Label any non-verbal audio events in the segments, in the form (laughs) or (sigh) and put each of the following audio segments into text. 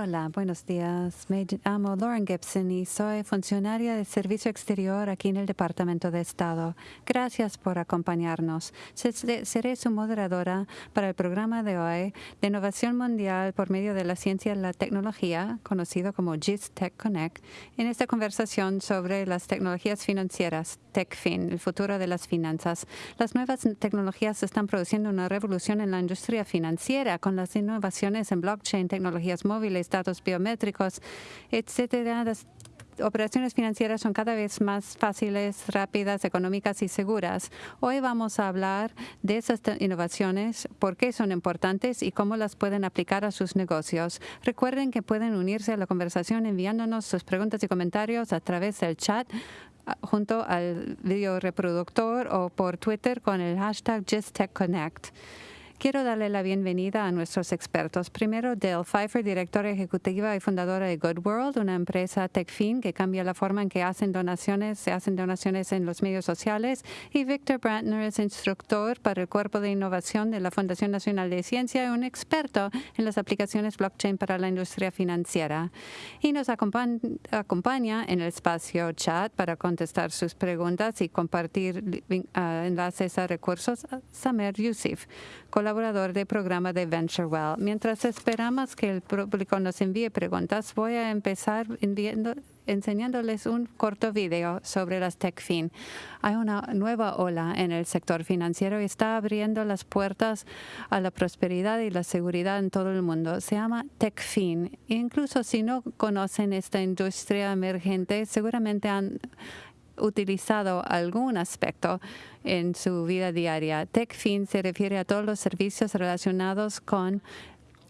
Hola, buenos días. Me llamo Lauren Gibson y soy funcionaria de Servicio Exterior aquí en el Departamento de Estado. Gracias por acompañarnos. Seré su moderadora para el programa de hoy de innovación mundial por medio de la ciencia y la tecnología, conocido como GIS Tech Connect, en esta conversación sobre las tecnologías financieras, TechFin, el futuro de las finanzas. Las nuevas tecnologías están produciendo una revolución en la industria financiera con las innovaciones en blockchain, tecnologías móviles, datos biométricos, etcétera. Las operaciones financieras son cada vez más fáciles, rápidas, económicas y seguras. Hoy vamos a hablar de esas innovaciones, por qué son importantes y cómo las pueden aplicar a sus negocios. Recuerden que pueden unirse a la conversación enviándonos sus preguntas y comentarios a través del chat ah, junto al video reproductor o por Twitter con el hashtag JustTechConnect. Quiero darle la bienvenida a nuestros expertos. Primero, Dale Pfeiffer, directora ejecutiva y fundadora de Good World, una empresa TechFin que cambia la forma en que hacen donaciones, se hacen donaciones en los medios sociales. Y Victor Brantner es instructor para el Cuerpo de Innovación de la Fundación Nacional de Ciencia y un experto en las aplicaciones blockchain para la industria financiera. Y nos acompaña en el espacio chat para contestar sus preguntas y compartir ah, enlaces a recursos Samer Yusuf, del programa de VentureWell. Mientras esperamos que el público nos envíe preguntas, voy a empezar enseñándoles un corto video sobre las TechFin. Hay una nueva ola en el sector financiero y está abriendo las puertas a la prosperidad y la seguridad en todo el mundo. Se llama TechFin. Incluso si no conocen esta industria emergente, seguramente han utilizado algún aspecto en su vida diaria. TechFin se refiere a todos los servicios relacionados con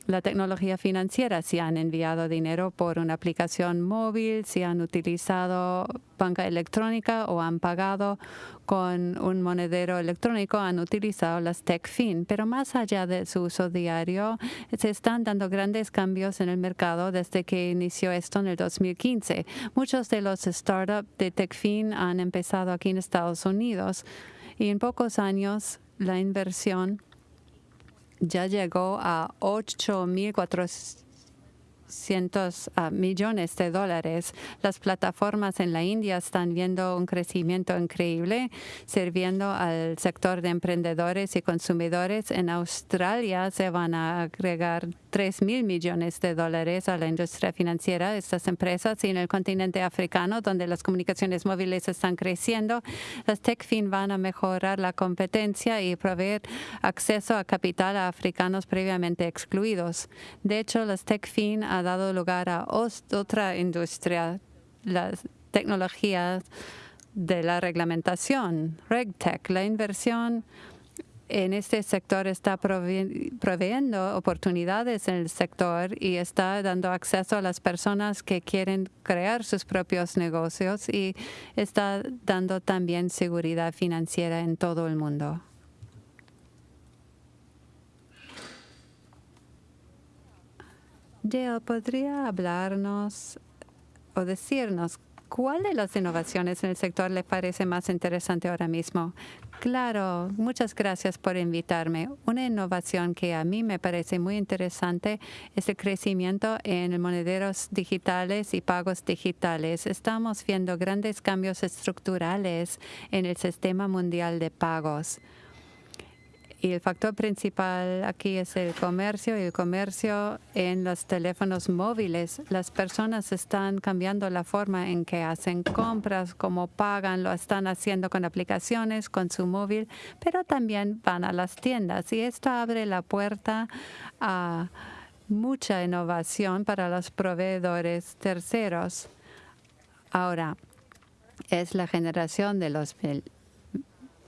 la tecnología financiera, si han enviado dinero por una aplicación móvil, si han utilizado banca electrónica o han pagado con un monedero electrónico, han utilizado las TechFin. Pero más allá de su uso diario, se están dando grandes cambios en el mercado desde que inició esto en el 2015. Muchos de los startups de TechFin han empezado aquí en Estados Unidos y en pocos años la inversión ya llegó a 8.400 cientos ah, millones de dólares. Las plataformas en la India están viendo un crecimiento increíble, sirviendo al sector de emprendedores y consumidores. En Australia se van a agregar 3 mil millones de dólares a la industria financiera estas empresas y en el continente africano, donde las comunicaciones móviles están creciendo, las TechFin van a mejorar la competencia y proveer acceso a capital a africanos previamente excluidos. De hecho, las TechFin ha dado lugar a otra industria, las tecnologías de la reglamentación, RegTech, la inversión en este sector está proveyendo oportunidades en el sector y está dando acceso a las personas que quieren crear sus propios negocios y está dando también seguridad financiera en todo el mundo. Dale, ¿podría hablarnos o decirnos cuál de las innovaciones en el sector le parece más interesante ahora mismo? Claro, muchas gracias por invitarme. Una innovación que a mí me parece muy interesante es el crecimiento en monederos digitales y pagos digitales. Estamos viendo grandes cambios estructurales en el sistema mundial de pagos. Y el factor principal aquí es el comercio y el comercio en los teléfonos móviles. Las personas están cambiando la forma en que hacen compras, cómo pagan, lo están haciendo con aplicaciones, con su móvil, pero también van a las tiendas. Y esto abre la puerta a mucha innovación para los proveedores terceros. Ahora, es la generación de los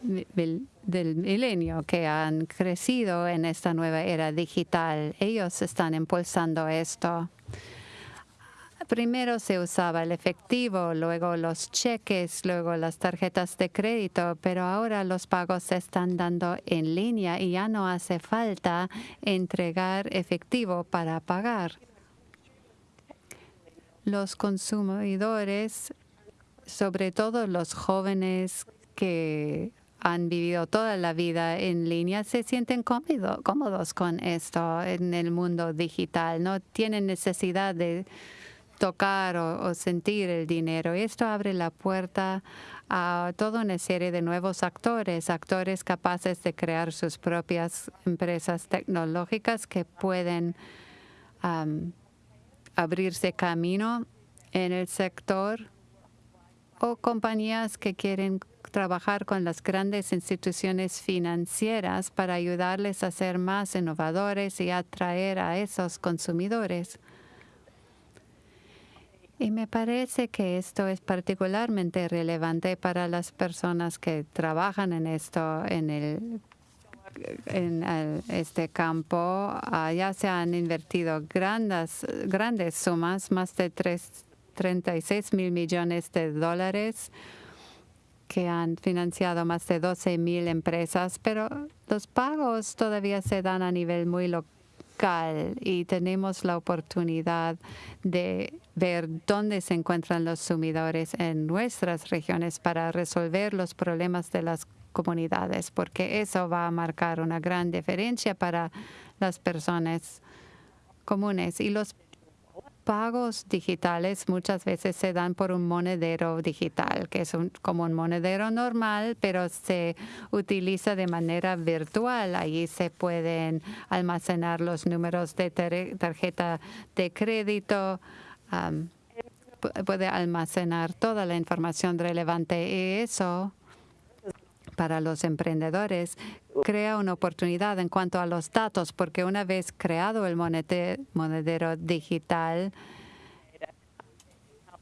del milenio que han crecido en esta nueva era digital. Ellos están impulsando esto. Primero se usaba el efectivo, luego los cheques, luego las tarjetas de crédito, pero ahora los pagos se están dando en línea y ya no hace falta entregar efectivo para pagar. Los consumidores, sobre todo los jóvenes que han vivido toda la vida en línea se sienten cómodos con esto en el mundo digital. No tienen necesidad de tocar o, sentir el dinero. Esto abre la puerta a toda una serie de nuevos actores, actores capaces de crear sus propias empresas tecnológicas que pueden abrirse camino en el sector o compañías que quieren trabajar con las grandes instituciones financieras para ayudarles a ser más innovadores y atraer a esos consumidores. Y me parece que esto es particularmente relevante para las personas que trabajan en esto, en el en este campo. ya se han invertido grandes, grandes sumas, más de 3, 36 mil millones de dólares que han financiado más de 12 mil empresas, pero los pagos todavía se dan a nivel muy local y tenemos la oportunidad de ver dónde se encuentran los sumidores en nuestras regiones para resolver los problemas de las comunidades, porque eso va a marcar una gran diferencia para las personas comunes. Y los pagos digitales muchas veces se dan por un monedero digital, que es como un monedero normal, pero se utiliza de manera virtual. Allí se pueden almacenar los números de tarjeta de crédito, puede almacenar toda la información relevante y eso para los emprendedores crea una oportunidad en cuanto a los datos, porque una vez creado el monedero digital,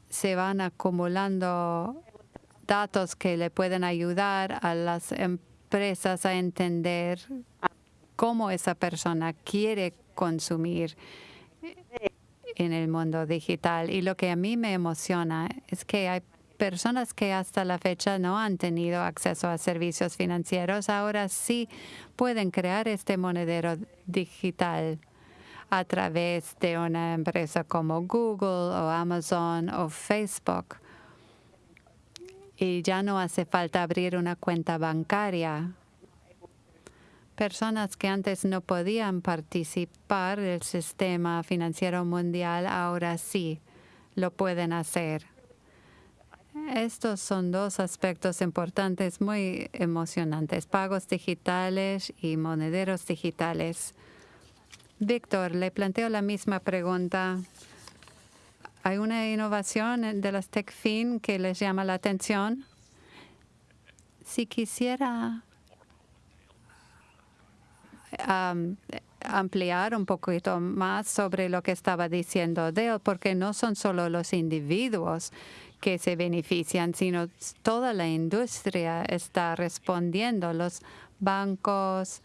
se van acumulando datos que le pueden ayudar a las empresas a entender cómo esa persona quiere consumir en el mundo digital. Y lo que a mí me emociona es que hay personas que hasta la fecha no han tenido acceso a servicios financieros ahora sí pueden crear este monedero digital a través de una empresa como Google o Amazon o Facebook. Y ya no hace falta abrir una cuenta bancaria. Personas que antes no podían participar del sistema financiero mundial ahora sí lo pueden hacer. Estos son dos aspectos importantes muy emocionantes, pagos digitales y monederos digitales. Víctor, le planteo la misma pregunta. ¿Hay una innovación de las TechFin que les llama la atención? Si quisiera ampliar un poquito más sobre lo que estaba diciendo Dale, porque no son solo los individuos que se benefician, sino toda la industria está respondiendo. Los bancos,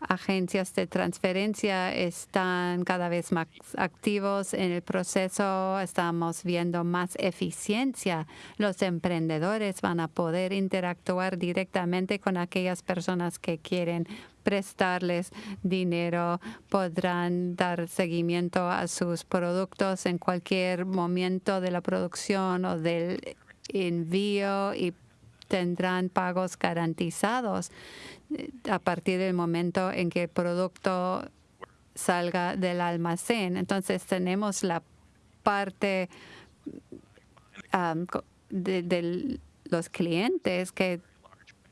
agencias de transferencia están cada vez más activos en el proceso, estamos viendo más eficiencia. Los emprendedores van a poder interactuar directamente con aquellas personas que quieren prestarles dinero, podrán dar seguimiento a sus productos en cualquier momento de la producción o del envío y tendrán pagos garantizados eh, a partir del momento en que el producto salga del almacén. Entonces tenemos la parte de los clientes que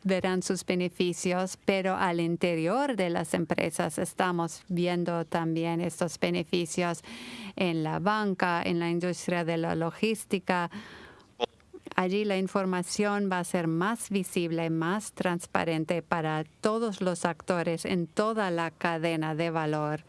verán sus beneficios, pero al interior de las empresas estamos viendo también estos beneficios en la banca, en la industria de la logística. Allí la información va a ser más visible, más transparente para todos los actores en toda la cadena de valor.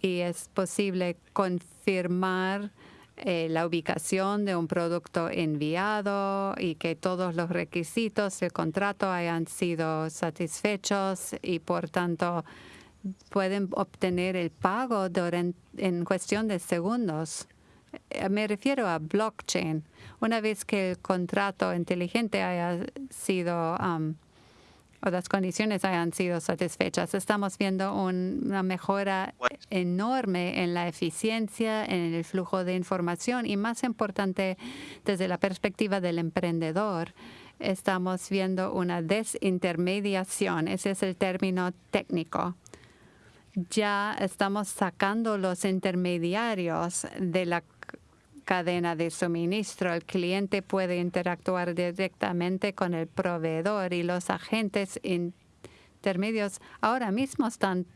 Y es posible confirmar eh, la ubicación de un producto enviado y que todos los requisitos del contrato hayan sido satisfechos y por tanto pueden obtener el pago en cuestión de segundos. Eh, me refiero a blockchain. Una vez que el contrato inteligente haya sido o las condiciones hayan sido satisfechas. Estamos viendo una mejora enorme en la eficiencia, en el flujo de información y más importante desde la perspectiva del emprendedor estamos viendo una desintermediación. Ese es el término técnico. Ya estamos sacando los intermediarios de la cadena de suministro. El cliente puede interactuar directamente con el proveedor y los agentes intermedios ahora mismo están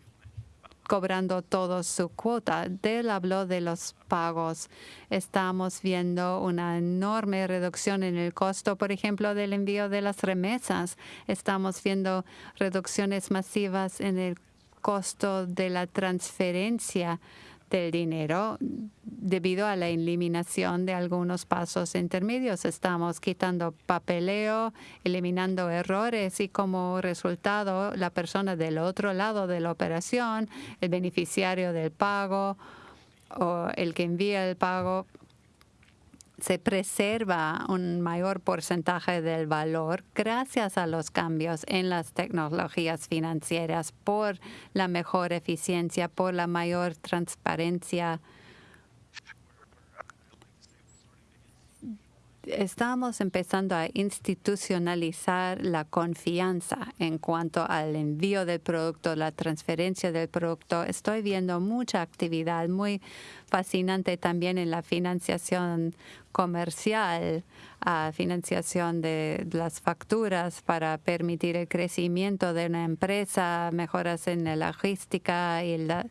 cobrando todo su cuota. Del habló de los pagos. Estamos viendo una enorme reducción en el costo, por ejemplo, del envío de las remesas. Estamos viendo reducciones masivas en el costo de la transferencia del dinero debido a la eliminación de algunos pasos intermedios. Estamos quitando papeleo, eliminando errores y como resultado la persona del otro lado de la operación, el beneficiario del pago o el que envía el pago, se preserva un mayor porcentaje del valor gracias a los cambios en las tecnologías financieras por la mejor eficiencia, por la mayor transparencia estamos empezando a institucionalizar la confianza en cuanto al envío del producto, la transferencia del producto. Estoy viendo mucha actividad muy fascinante también en la financiación comercial, financiación de las facturas para permitir el crecimiento de una empresa, mejoras en la logística y la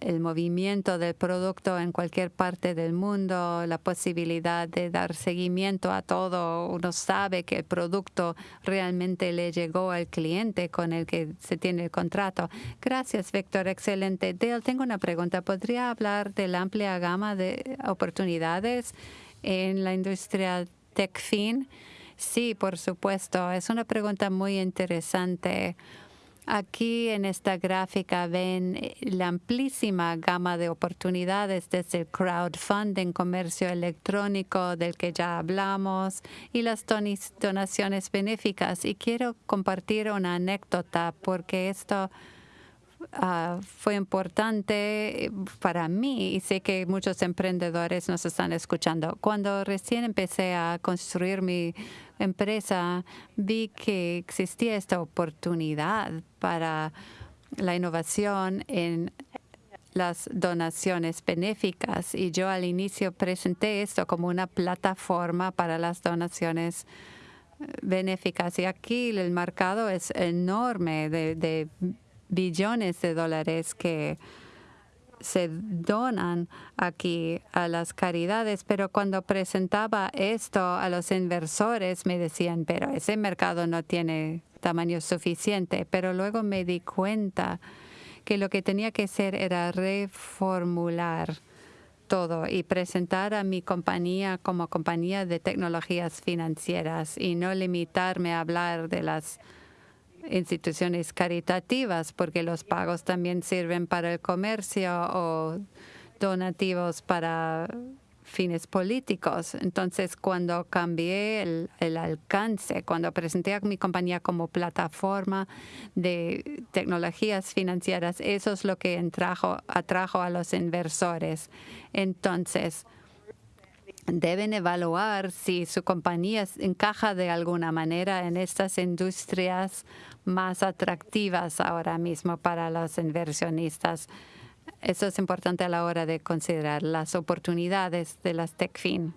el, movimiento del producto en cualquier parte del mundo, la posibilidad de dar seguimiento a todo. Uno sabe que el producto realmente le llegó al cliente con el que se tiene el contrato. Gracias, Víctor. Excelente. Dale, tengo una pregunta. ¿Podría hablar de la amplia gama de oportunidades en la industria TechFin? Sí, por supuesto. Es una pregunta muy interesante. Aquí en esta gráfica ven eh, la amplísima gama de oportunidades desde el crowdfunding, comercio electrónico del que ya hablamos y las donaciones benéficas. Y quiero compartir una anécdota porque esto Ah, fue importante para mí y sé que muchos emprendedores nos están escuchando. Cuando recién empecé a construir mi empresa, vi que existía esta oportunidad para la innovación en las donaciones benéficas y yo al inicio presenté esto como una plataforma para las donaciones eh, benéficas y aquí el mercado es enorme de billones de dólares que se donan aquí a las caridades, pero cuando presentaba esto a los inversores me decían, pero ese mercado no tiene tamaño suficiente, pero luego me di cuenta que lo que tenía que hacer era reformular todo y presentar a mi compañía como compañía de tecnologías financieras y no limitarme a hablar de las instituciones caritativas, porque los pagos también sirven para el comercio o donativos para fines políticos. Entonces, cuando cambié el, alcance, cuando presenté a mi compañía como plataforma de tecnologías financieras, eso es lo que atrajo a los inversores. Entonces, deben evaluar si su compañía encaja de alguna manera en estas industrias más atractivas ahora mismo para los inversionistas. Eso es importante a la hora de considerar las oportunidades de las TechFin.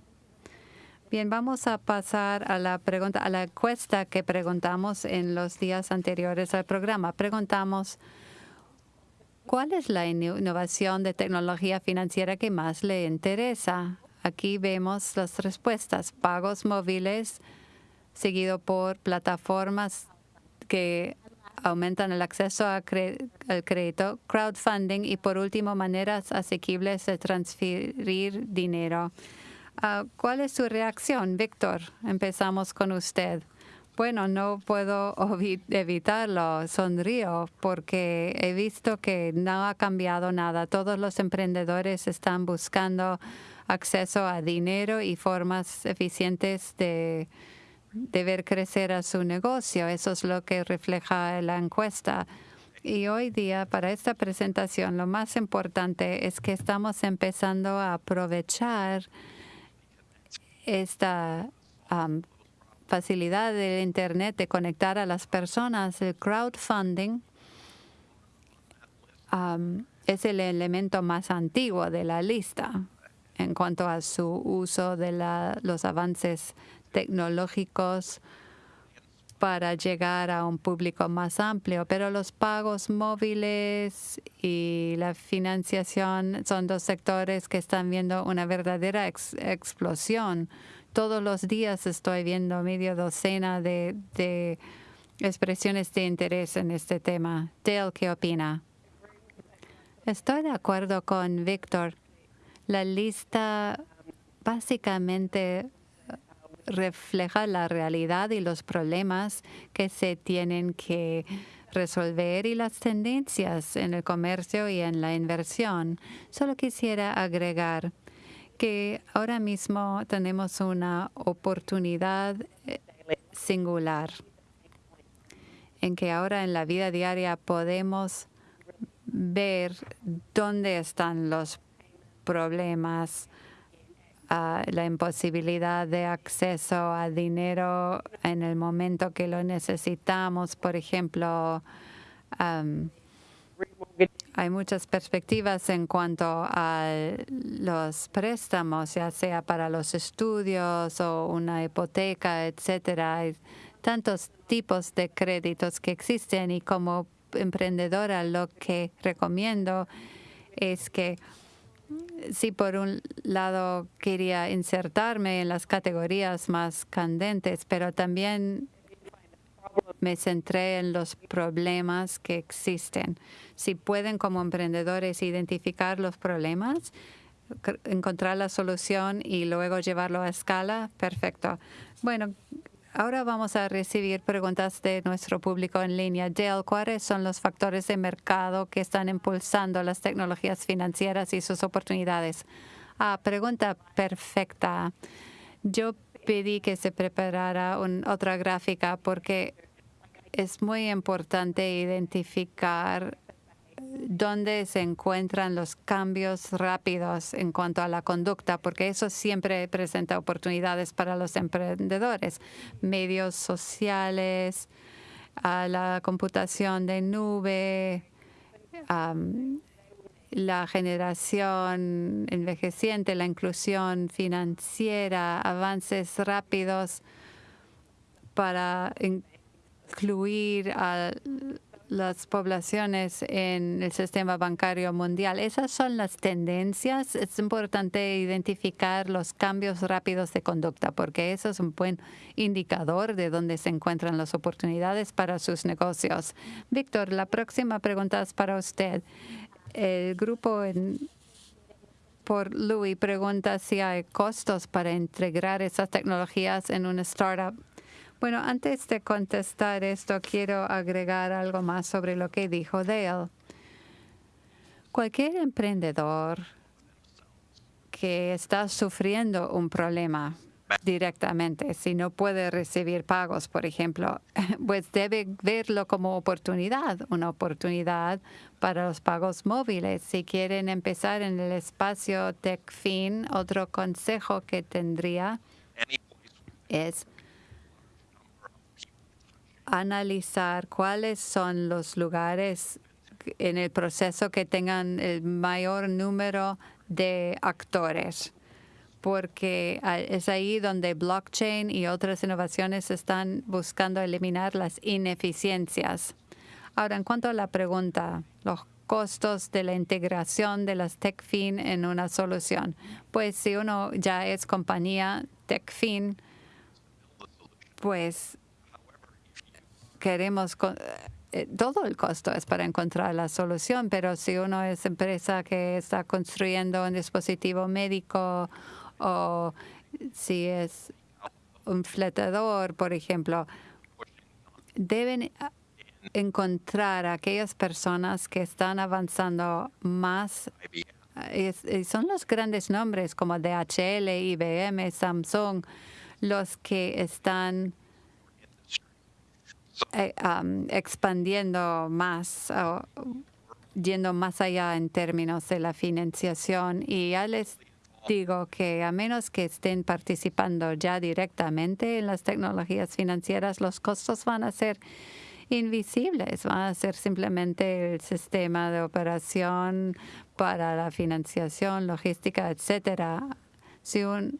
Bien, vamos a pasar a la pregunta, a la encuesta que preguntamos en los días anteriores al programa. Preguntamos ¿cuál es la innovación de tecnología financiera que más le interesa? Aquí vemos las respuestas. Pagos móviles, seguido por plataformas que aumentan el acceso al crédito, crowdfunding y, por último, maneras asequibles de transferir dinero. Ah, ¿Cuál es su reacción, Víctor? Empezamos con usted. Bueno, no puedo (laughs) evitarlo, sonrío, porque he visto que no ha cambiado nada. Todos los emprendedores están buscando acceso a dinero y formas eficientes de, ver crecer a su negocio. Eso es lo que refleja la encuesta. Y hoy día, para esta presentación, lo más importante es que estamos empezando a aprovechar esta facilidad del Internet de conectar a las personas, el crowdfunding es el elemento más antiguo de la lista en cuanto a su uso de los avances tecnológicos para llegar a un público más amplio, pero los pagos móviles y la financiación son dos sectores que están viendo una verdadera explosión. Todos los días estoy viendo medio docena de, de expresiones de interés en este tema. Dale, ¿qué opina? Estoy de acuerdo con Víctor. La lista básicamente refleja la realidad y los problemas que se tienen que resolver y las tendencias en el comercio y en la inversión. Solo quisiera agregar que ahora mismo tenemos una oportunidad eh, singular en que ahora en la vida diaria podemos ver dónde están los problemas la imposibilidad de acceso a dinero en el momento que lo necesitamos. Por ejemplo, hay muchas perspectivas en cuanto a los préstamos, ya sea para los estudios o una hipoteca, etcétera. Hay tantos tipos de créditos que existen y como emprendedora lo que recomiendo es que si por un lado quería insertarme en las categorías más candentes, pero también me centré en los problemas que existen. Si pueden como emprendedores identificar los problemas, encontrar la solución y luego llevarlo a escala, perfecto. Bueno, Ahora vamos a recibir preguntas de nuestro público en línea. Dale, ¿cuáles son los factores de mercado que están impulsando las tecnologías financieras y sus oportunidades? Ah, pregunta perfecta. Yo pedí que se preparara otra gráfica porque es muy importante identificar dónde se encuentran los cambios rápidos en cuanto a la conducta, porque eso siempre presenta oportunidades para los emprendedores. Medios sociales, la computación de nube, la generación envejeciente, la inclusión financiera, avances rápidos para incluir a las poblaciones en el sistema bancario mundial. Esas son las tendencias. Es importante identificar los cambios rápidos de conducta porque eso es un buen indicador de dónde se encuentran las oportunidades para sus negocios. Víctor, la próxima pregunta es para usted. El grupo por Louis pregunta si hay costos para integrar esas tecnologías en una startup bueno, antes de contestar esto, quiero agregar algo más sobre lo que dijo Dale. Cualquier emprendedor que está sufriendo un problema directamente, si no puede recibir pagos, por ejemplo, (laughs) pues debe verlo como oportunidad, una oportunidad para los pagos móviles. Si quieren empezar en el espacio TechFin, otro consejo que tendría es analizar cuáles son los lugares en el proceso que tengan el mayor número de actores, porque es ahí donde blockchain y otras innovaciones están buscando eliminar las ineficiencias. Ahora, en cuanto a la pregunta, los costos de la integración de las TechFin en una solución. Pues si uno ya es compañía TechFin, pues queremos, eh, todo el costo es para encontrar la solución, pero si uno es empresa que está construyendo un dispositivo médico o si es un fletador, por ejemplo, deben encontrar a aquellas personas que están avanzando más. Y son los grandes nombres como DHL, IBM, Samsung, los que están eh, expandiendo más, yendo más allá en términos de la financiación y ya les digo que a menos que estén participando ya directamente en las tecnologías financieras, los costos van a ser invisibles, van a ser simplemente el sistema de operación para la financiación, logística, etcétera. Si un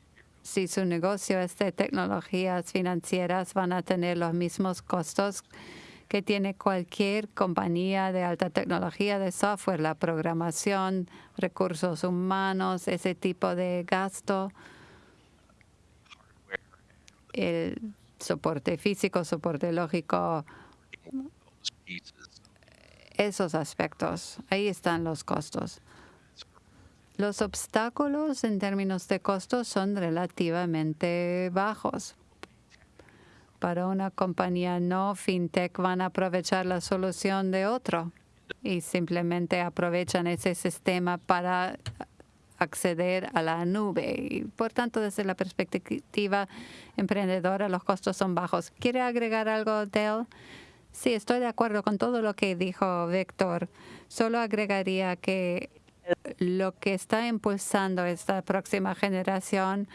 si su negocio es de tecnologías financieras, van a tener los mismos costos que tiene cualquier compañía de alta tecnología de software, la programación, recursos humanos, ese tipo de gasto, el soporte físico, soporte lógico, esos aspectos. Ahí están los costos. Los obstáculos en términos de costos son relativamente bajos para una compañía no fintech van a aprovechar la solución de otro y simplemente aprovechan ese sistema para acceder a la nube. Y por tanto, desde la perspectiva emprendedora, los costos son bajos. ¿Quiere agregar algo, Dale? Sí, estoy de acuerdo con todo lo que dijo Víctor. Solo agregaría que lo que está impulsando esta próxima generación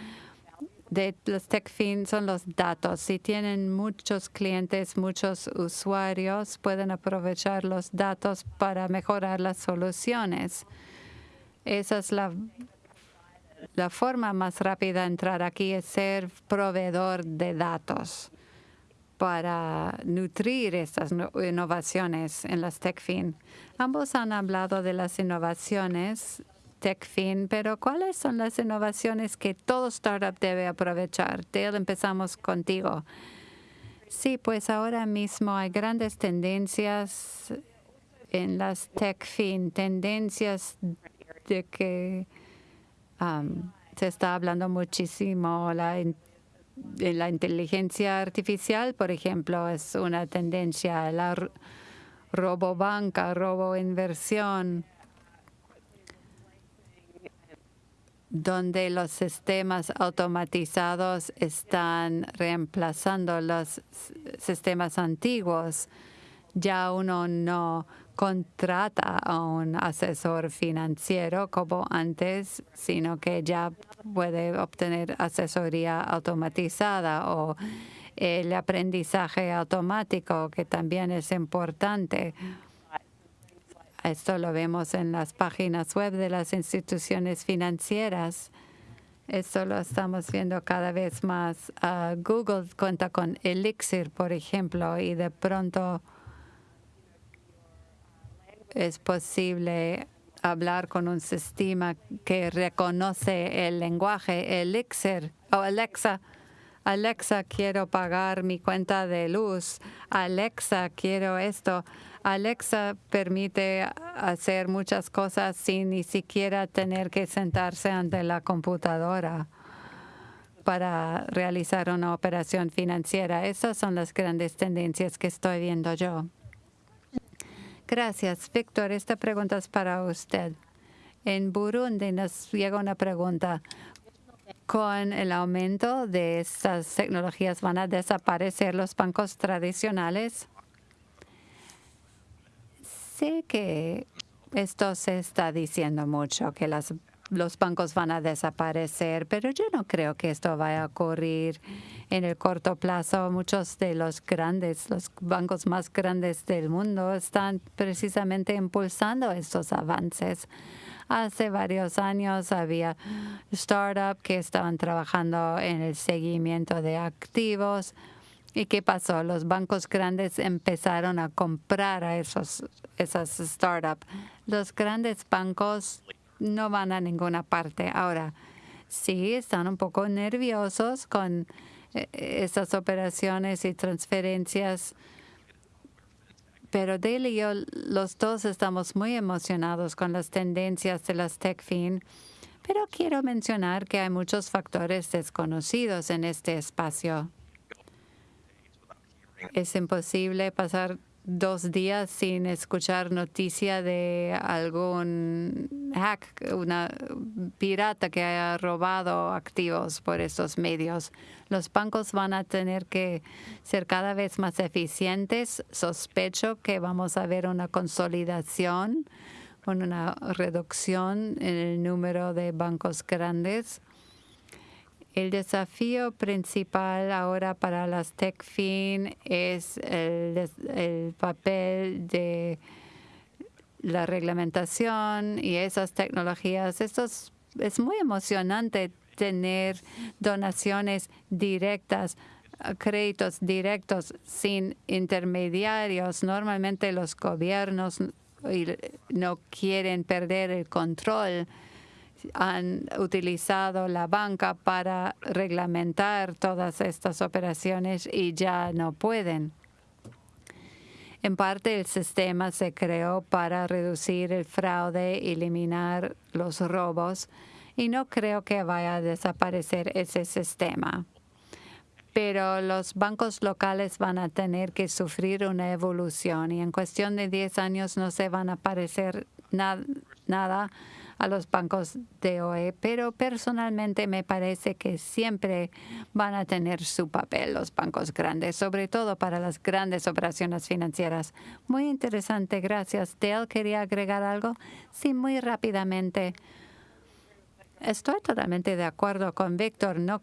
de los TechFin son los datos. Si tienen muchos clientes, muchos usuarios, pueden aprovechar los datos para mejorar las soluciones. Esa es la, la forma más rápida de entrar aquí, es ser proveedor de datos para nutrir estas innovaciones en las TechFin. Ambos han hablado de las innovaciones TechFin, pero ¿cuáles son las innovaciones que todo startup debe aprovechar? Dale, empezamos contigo. Sí, pues ahora mismo hay grandes tendencias en las TechFin, tendencias de que se está hablando muchísimo. La, la inteligencia artificial, por ejemplo, es una tendencia. La robobanca, roboinversión donde los sistemas automatizados están reemplazando los sistemas antiguos. Ya uno no contrata a un asesor financiero como antes, sino que ya puede obtener asesoría automatizada o el aprendizaje automático, que también es importante esto lo vemos en las páginas web de las instituciones financieras. Esto lo estamos viendo cada vez más. Ah, Google cuenta con Elixir, por ejemplo, y de pronto es posible hablar con un sistema que reconoce el lenguaje Elixir o Alexa. Alexa, quiero pagar mi cuenta de luz. Alexa, quiero esto. Alexa permite hacer muchas cosas sin ni siquiera tener que sentarse ante la computadora para realizar una operación financiera. Esas son las grandes tendencias que estoy viendo yo. Gracias. Víctor, esta pregunta es para usted. En Burundi nos llega una pregunta. ¿Con el aumento de estas tecnologías van a desaparecer los bancos tradicionales? Sé que esto se está diciendo mucho, que las, los bancos van a desaparecer, pero yo no creo que esto vaya a ocurrir en el corto plazo. Muchos de los grandes, los bancos más grandes del mundo están precisamente impulsando estos avances. Hace varios años había startups que estaban trabajando en el seguimiento de activos, ¿Y qué pasó? Los bancos grandes empezaron a comprar a esos, esas startups. Los grandes bancos no van a ninguna parte. Ahora, sí, están un poco nerviosos con eh, esas operaciones y transferencias, pero Dale y yo, los dos estamos muy emocionados con las tendencias de las TechFin, pero quiero mencionar que hay muchos factores desconocidos en este espacio. Es imposible pasar dos días sin escuchar noticia de algún hack, una pirata que haya robado activos por estos medios. Los bancos van a tener que ser cada vez más eficientes. Sospecho que vamos a ver una consolidación una reducción en el número de bancos grandes. El desafío principal ahora para las TechFin es el, el papel de la reglamentación y esas tecnologías. Esto es, es muy emocionante tener donaciones directas créditos directos sin intermediarios. Normalmente los gobiernos no quieren perder el control. Han utilizado la banca para reglamentar todas estas operaciones y ya no pueden. En parte, el sistema se creó para reducir el fraude eliminar los robos, y no creo que vaya a desaparecer ese sistema pero los bancos locales van a tener que sufrir una evolución y en cuestión de 10 años no se van a parecer nada a los bancos de OE, pero personalmente me parece que siempre van a tener su papel los bancos grandes, sobre todo para las grandes operaciones financieras. Muy interesante, gracias. Dale, ¿quería agregar algo? Sí, muy rápidamente. Estoy totalmente de acuerdo con Víctor. No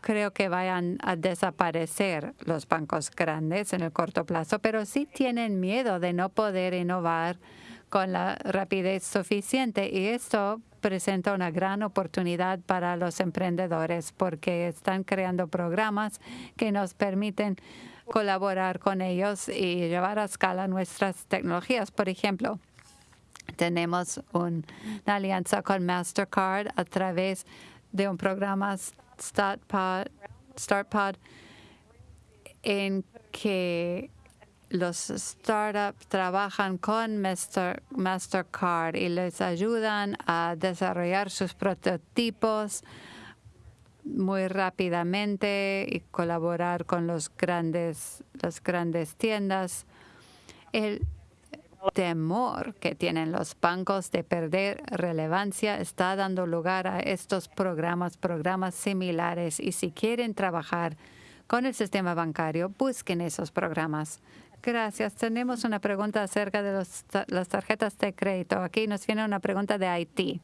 creo que vayan a desaparecer los bancos grandes en el corto plazo, pero sí tienen miedo de no poder innovar con la rapidez suficiente y esto presenta una gran oportunidad para los emprendedores porque están creando programas que nos permiten colaborar con ellos y llevar a escala nuestras tecnologías. Por ejemplo, tenemos una alianza con Mastercard a través de un programa StartPod, StartPod en que los startups trabajan con Master, Mastercard y les ayudan a desarrollar sus prototipos muy rápidamente y colaborar con los grandes, las grandes tiendas. El temor que tienen los bancos de perder relevancia está dando lugar a estos programas, programas similares. Y si quieren trabajar con el sistema bancario, busquen esos programas. Gracias. Tenemos una pregunta acerca de las tarjetas de crédito. Aquí nos viene una pregunta de Haití.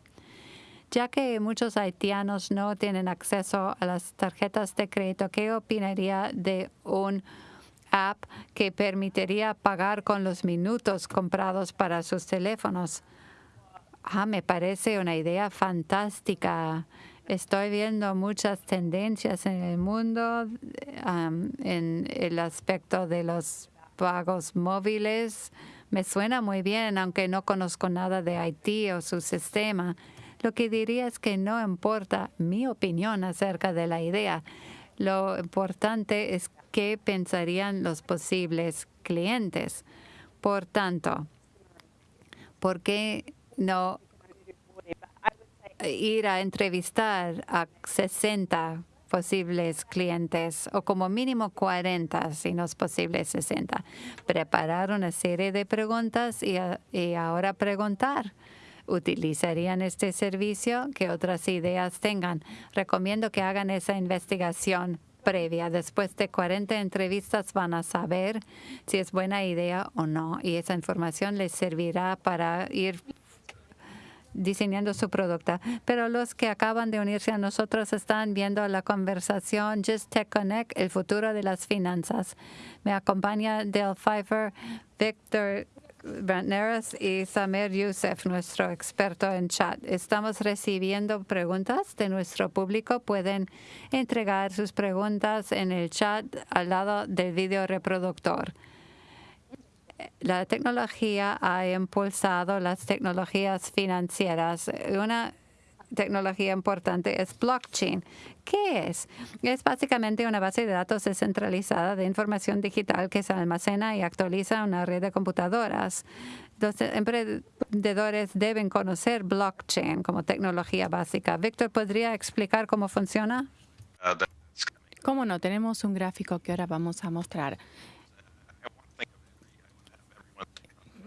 Ya que muchos haitianos no tienen acceso a las tarjetas de crédito, ¿qué opinaría de un app que permitiría pagar con los minutos comprados para sus teléfonos. Ah, me parece una idea fantástica. Estoy viendo muchas tendencias en el mundo en el aspecto de los pagos móviles. Me suena muy bien, aunque no conozco nada de Haití o su sistema. Lo que diría es que no importa mi opinión acerca de la idea. Lo importante es qué pensarían los posibles clientes. Por tanto, ¿por qué no ir a entrevistar a 60 posibles clientes o como mínimo 40, si no es posible 60? Preparar una serie de preguntas y, ahora preguntar. ¿Utilizarían este servicio? ¿Qué otras ideas tengan? Recomiendo que hagan esa investigación previa. Después de 40 entrevistas van a saber si es buena idea o no y esa información les servirá para ir diseñando su producto. Pero los que acaban de unirse a nosotros están viendo la conversación Just Tech Connect, el futuro de las finanzas. Me acompaña Dale Pfeiffer, Victor Neres y Samer Youssef, nuestro experto en chat. Estamos recibiendo preguntas de nuestro público. Pueden entregar sus preguntas en el chat al lado del video reproductor. La tecnología ha impulsado las tecnologías financieras. Una tecnología importante es blockchain. ¿Qué es? Es básicamente una base de datos descentralizada de información digital que se almacena y actualiza en una red de computadoras. Los emprendedores deben conocer blockchain como tecnología básica. Víctor, ¿podría explicar cómo funciona? Cómo no, tenemos un gráfico que ahora vamos a mostrar.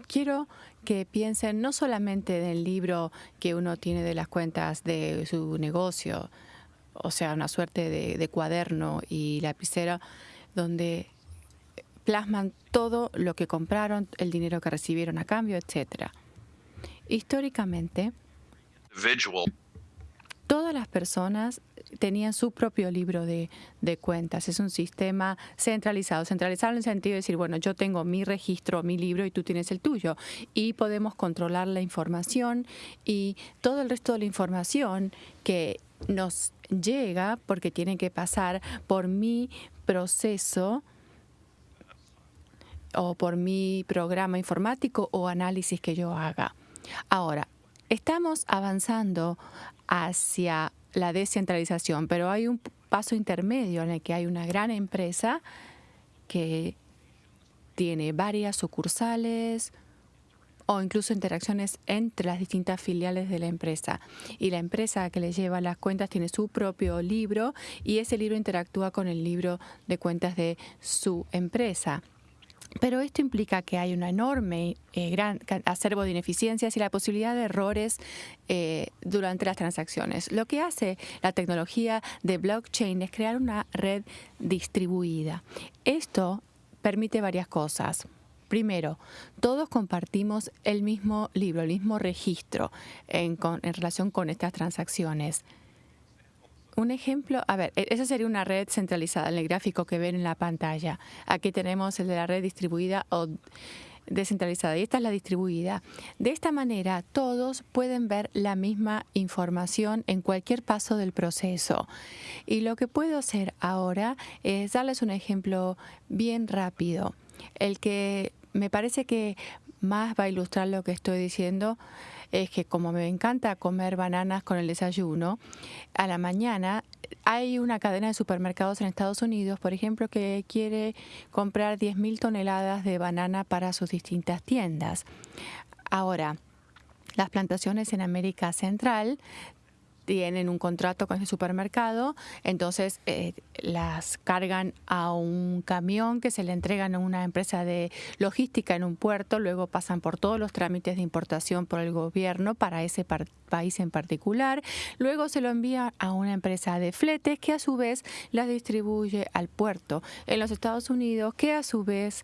Quiero que piensen no solamente del libro que uno tiene de las cuentas de su negocio, o sea, una suerte de, cuaderno y lapicero, donde plasman todo lo que compraron, el dinero que recibieron a cambio, etcétera. Históricamente, todas las personas tenían su propio libro de, cuentas. Es un sistema centralizado. Centralizado en el sentido de decir, bueno, yo tengo mi registro, mi libro y tú tienes el tuyo. Y podemos controlar la información y todo el resto de la información que nos llega porque tiene que pasar por mi proceso o por mi programa informático o análisis que yo haga. Ahora, estamos avanzando hacia la descentralización, pero hay un paso intermedio en el que hay una gran empresa que tiene varias sucursales o incluso interacciones entre las distintas filiales de la empresa. Y la empresa que le lleva las cuentas tiene su propio libro y ese libro interactúa con el libro de cuentas de su empresa. Pero esto implica que hay un enorme eh, gran acervo de ineficiencias y la posibilidad de errores eh, durante las transacciones. Lo que hace la tecnología de blockchain es crear una red distribuida. Esto permite varias cosas. Primero, todos compartimos el mismo libro, el mismo registro en relación con estas transacciones. Un ejemplo, a ver, e-, esa sería una red centralizada en el gráfico que ven en la pantalla. Aquí tenemos el de la red distribuida o descentralizada y esta es la distribuida. De esta manera todos pueden ver la misma información en cualquier paso del proceso. Y lo que puedo hacer ahora es darles un ejemplo bien rápido. El que me parece que más va a ilustrar lo que estoy diciendo es que como me encanta comer bananas con el desayuno, a la mañana hay una cadena de supermercados en Estados Unidos, por ejemplo, que quiere comprar 10.000 toneladas de banana para sus distintas tiendas. Ahora, las plantaciones en América Central tienen un contrato con ese supermercado, entonces eh, las cargan a un camión que se le entregan a una empresa de logística en un puerto, luego pasan por todos los trámites de importación por el gobierno para ese país en particular, luego se lo envía a una empresa de fletes que a su vez las distribuye al puerto. En los Estados Unidos, que a su vez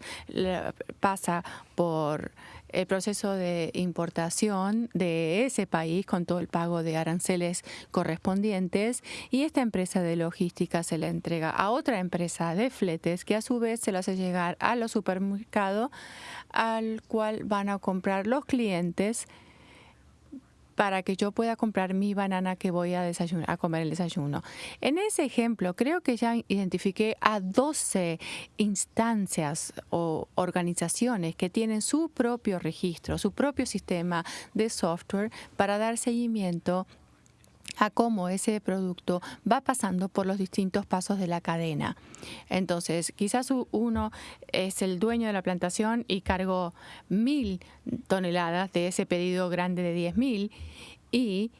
pasa por el proceso de importación de ese país con todo el pago de aranceles correspondientes y esta empresa de logística se la entrega a otra empresa de fletes que a su vez se lo hace llegar a los supermercados al cual van a comprar los clientes para que yo pueda comprar mi banana que voy a, desayunar, a comer el desayuno. En ese ejemplo, creo que ya identifiqué a 12 instancias o organizaciones que tienen su propio registro, su propio sistema de software para dar seguimiento a cómo ese producto va pasando por los distintos pasos de la cadena. Entonces, quizás uno es el dueño de la plantación y cargó mil toneladas de ese pedido grande de diez mil y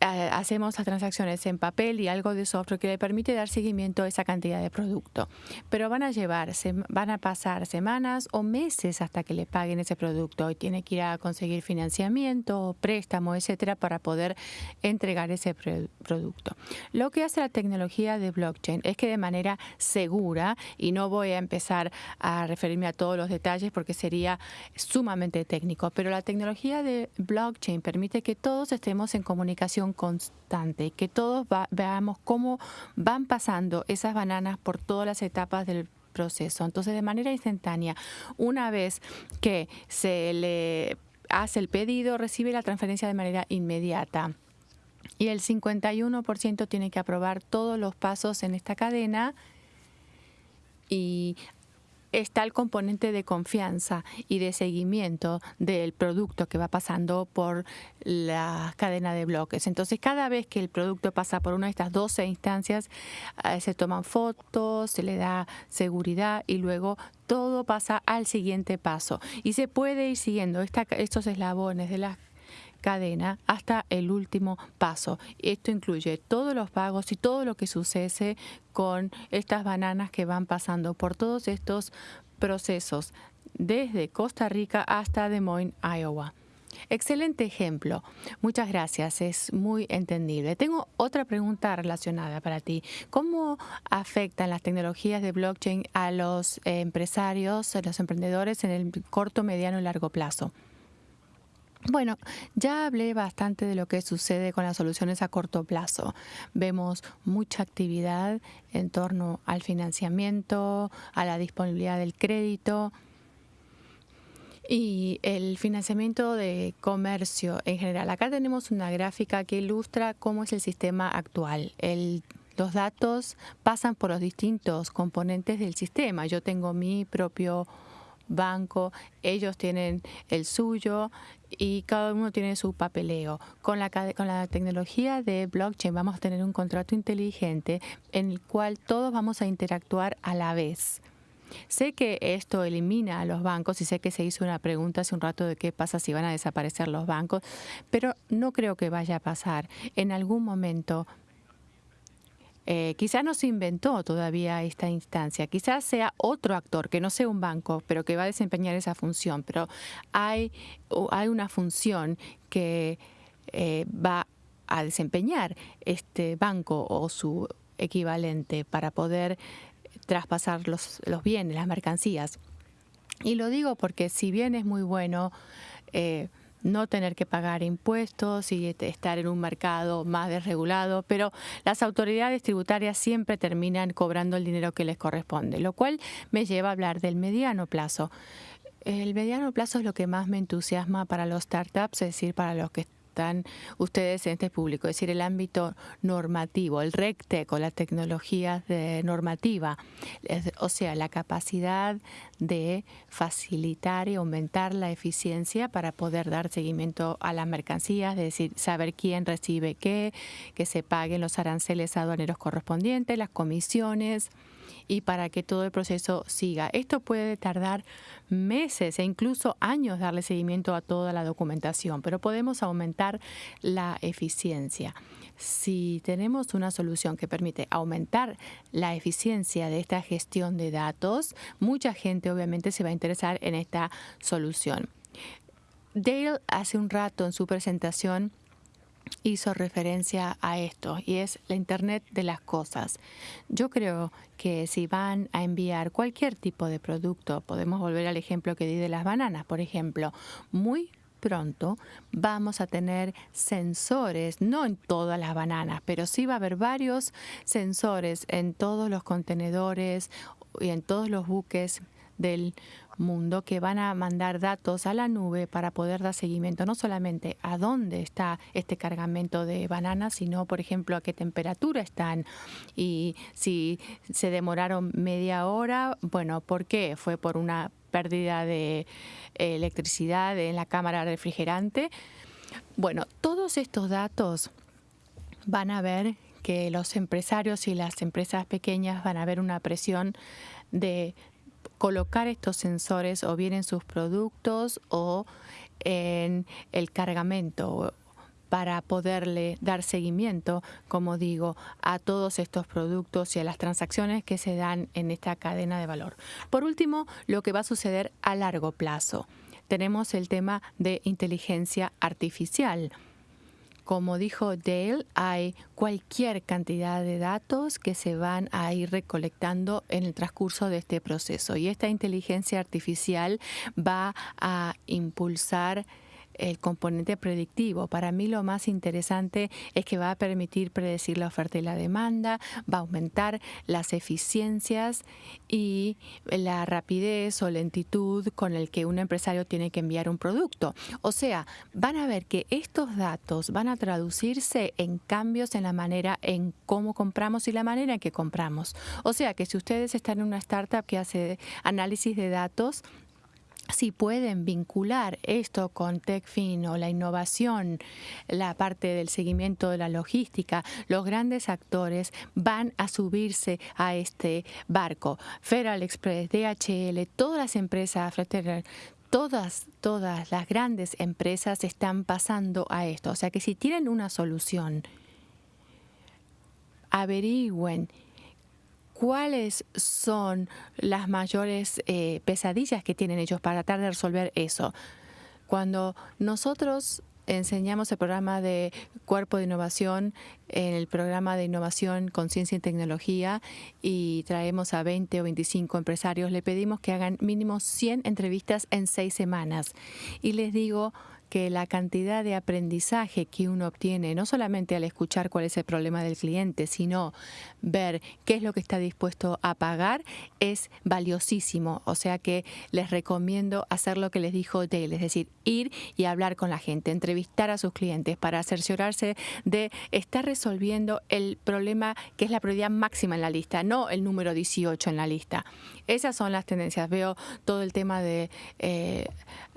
hacemos las transacciones en papel y algo de software que le permite dar seguimiento a esa cantidad de producto. Pero van a llevar, van a pasar semanas o meses hasta que le paguen ese producto y tiene que ir a conseguir financiamiento, préstamo, etcétera, para poder entregar ese producto. Lo que hace la tecnología de blockchain es que de manera segura, y no voy a empezar a referirme a todos los detalles porque sería sumamente técnico, pero la tecnología de blockchain permite que todos estemos en comunicación constante, que todos veamos cómo van pasando esas bananas por todas las etapas del proceso. Entonces, de manera instantánea, una vez que se le hace el pedido, recibe la transferencia de manera inmediata. Y el 51% tiene que aprobar todos los pasos en esta cadena y está el componente de confianza y de seguimiento del producto que va pasando por la cadena de bloques. Entonces, cada vez que el producto pasa por una de estas 12 instancias, eh, se toman fotos, se le da seguridad y luego todo pasa al siguiente paso. Y se puede ir siguiendo estos eslabones de las cadena hasta el último paso. Esto incluye todos los pagos y todo lo que sucede con estas bananas que van pasando por todos estos procesos desde Costa Rica hasta Des Moines, Iowa. Excelente ejemplo. Muchas gracias. Es muy entendible. Tengo otra pregunta relacionada para ti. ¿Cómo afectan las tecnologías de blockchain a los empresarios, a los emprendedores en el corto, mediano y largo plazo? Bueno, ya hablé bastante de lo que sucede con las soluciones a corto plazo. Vemos mucha actividad en torno al financiamiento, a la disponibilidad del crédito y el financiamiento de comercio en general. Acá tenemos una gráfica que ilustra cómo es el sistema actual. los datos pasan por los distintos componentes del sistema. Yo tengo mi propio banco, ellos tienen el suyo y cada uno tiene su papeleo. Con la, con la tecnología de blockchain vamos a tener un contrato inteligente en el cual todos vamos a interactuar a la vez. Sé que esto elimina a los bancos y sé que se hizo una pregunta hace un rato de qué pasa si van a desaparecer los bancos, pero no creo que vaya a pasar. En algún momento eh, quizás no se inventó todavía esta instancia, quizás sea otro actor, que no sea un banco, pero que va a desempeñar esa función, pero hay, hay una función que eh, va a desempeñar este banco o su equivalente para poder traspasar los, los bienes, las mercancías. Y lo digo porque si bien es muy bueno, eh, no tener que pagar impuestos y estar en un mercado más desregulado, pero las autoridades tributarias siempre terminan cobrando el dinero que les corresponde, lo cual me lleva a hablar del mediano plazo. El mediano plazo es lo que más me entusiasma para los startups, es decir, para los que están ustedes en este público, es decir, el ámbito normativo, el RECTEC o las tecnologías de normativa, o sea, la capacidad de facilitar y aumentar la eficiencia para poder dar seguimiento a las mercancías, es decir, saber quién recibe qué, que se paguen los aranceles aduaneros correspondientes, las comisiones, y para que todo el proceso siga. Esto puede tardar meses e incluso años darle seguimiento a toda la documentación, pero podemos aumentar la eficiencia. Si tenemos una solución que permite aumentar la eficiencia de esta gestión de datos, mucha gente obviamente se va a interesar en esta solución. Dale hace un rato en su presentación hizo referencia a esto y es la Internet de las cosas. Yo creo que si van a enviar cualquier tipo de producto, podemos volver al ejemplo que di de las bananas, por ejemplo, muy pronto vamos a tener sensores, no en todas las bananas, pero sí va a haber varios sensores en todos los contenedores y en todos los buques del mundo que van a mandar datos a la nube para poder dar seguimiento no solamente a dónde está este cargamento de bananas, sino, por ejemplo, a qué temperatura están y si se demoraron media hora, bueno, ¿por qué? ¿Fue por una pérdida de electricidad en la cámara refrigerante? Bueno, todos estos datos van a ver que los empresarios y las empresas pequeñas van a ver una presión de colocar estos sensores o bien en sus productos o en el cargamento para poderle dar seguimiento, como digo, a todos estos productos y a las transacciones que se dan en esta cadena de valor. Por último, lo que va a suceder a largo plazo. Tenemos el tema de inteligencia artificial como dijo Dale, hay cualquier cantidad de datos que se van a ir recolectando en el transcurso de este proceso. Y esta inteligencia artificial va a impulsar el componente predictivo. Para mí lo más interesante es que va a permitir predecir la oferta y la demanda, va a aumentar las eficiencias y la rapidez o lentitud con el que un empresario tiene que enviar un producto. O sea, van a ver que estos datos van a traducirse en cambios en la manera en cómo compramos y la manera en que compramos. O sea, que si ustedes están en una startup que hace análisis de datos, si pueden vincular esto con TechFin o la innovación, la parte del seguimiento de la logística, los grandes actores van a subirse a este barco. Federal Express, DHL, todas las empresas, todas, todas las grandes empresas están pasando a esto. O sea que si tienen una solución, averigüen ¿cuáles son las mayores eh, pesadillas que tienen ellos para tratar de resolver eso? Cuando nosotros enseñamos el programa de cuerpo de innovación el programa de innovación con ciencia y tecnología y traemos a 20 o 25 empresarios, le pedimos que hagan mínimo 100 entrevistas en seis semanas. Y les digo, que la cantidad de aprendizaje que uno obtiene, no solamente al escuchar cuál es el problema del cliente, sino ver qué es lo que está dispuesto a pagar, es valiosísimo. O sea que les recomiendo hacer lo que les dijo Dale, es decir, ir y hablar con la gente, entrevistar a sus clientes para cerciorarse de estar resolviendo el problema que es la prioridad máxima en la lista, no el número 18 en la lista. Esas son las tendencias. Veo todo el tema de eh,